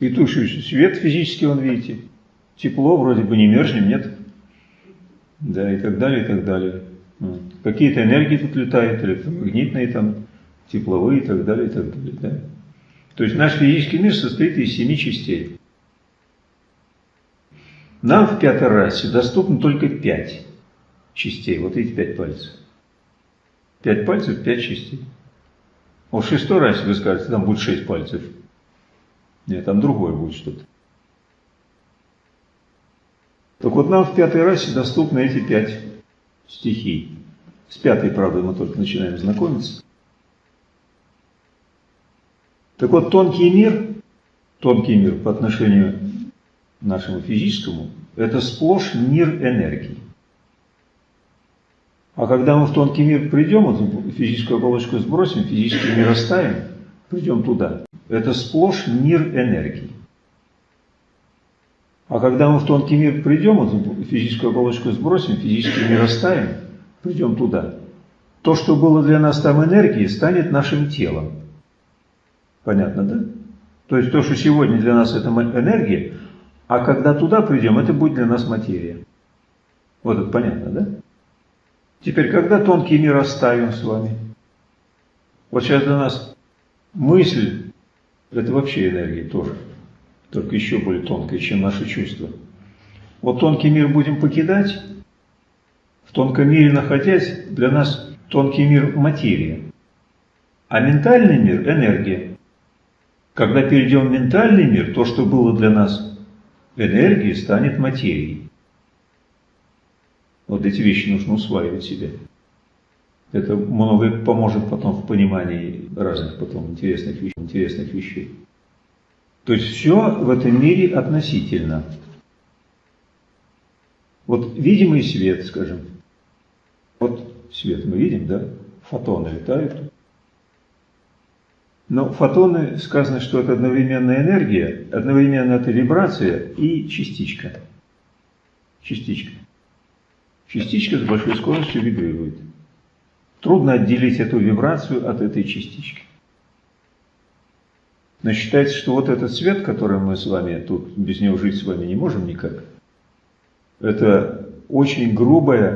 И тут свет физический, он, видите. Тепло, вроде бы не мерзнем, нет? Да, и так далее, и так далее. Какие-то энергии тут летают, электромагнитные, там, тепловые, и так далее, и так далее. Да? То есть наш физический мир состоит из семи частей. Нам в пятой расе доступно только пять частей. Вот эти пять пальцев. Пять пальцев, пять частей. Вот в шестой расе, вы скажете, там будет шесть пальцев. Нет, там другое будет что-то. Так вот нам в пятой расе доступны эти пять стихий. С пятой, правда, мы только начинаем знакомиться. Так вот, тонкий мир, тонкий мир по отношению нашему физическому, это сплошь мир энергии. А когда мы в тонкий мир придем, вот физическую оболочку сбросим, физический мир оставим, придем туда, это сплошь мир энергии. А когда мы в тонкий мир придем, вот физическую оболочку сбросим, физический мир оставим, придем туда, то, что было для нас там энергией, станет нашим телом. Понятно, да? То есть то, что сегодня для нас это энергия, а когда туда придем, это будет для нас материя. Вот это понятно, да? Теперь, когда тонкий мир оставим с вами? Вот сейчас для нас мысль, это вообще энергия тоже, только еще более тонкая, чем наши чувства. Вот тонкий мир будем покидать, в тонком мире находясь, для нас тонкий мир – материя, а ментальный мир – энергия. Когда перейдем в ментальный мир, то, что было для нас энергией, станет материей. Вот эти вещи нужно усваивать себе. Это многое поможет потом в понимании разных потом интересных вещей. Интересных вещей. То есть все в этом мире относительно. Вот видимый свет, скажем. Вот свет мы видим, да? Фотоны летают. Но фотоны, сказано, что это одновременная энергия, одновременно это вибрация и частичка. Частичка. Частичка с большой скоростью вибрирует. Трудно отделить эту вибрацию от этой частички. Но считается, что вот этот свет, который мы с вами тут, без него жить с вами не можем никак, это очень грубая